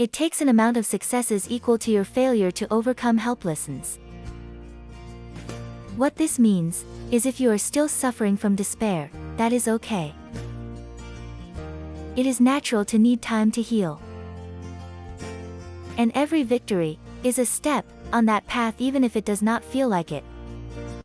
It takes an amount of successes equal to your failure to overcome helplessness. What this means, is if you are still suffering from despair, that is okay. It is natural to need time to heal. And every victory, is a step, on that path even if it does not feel like it.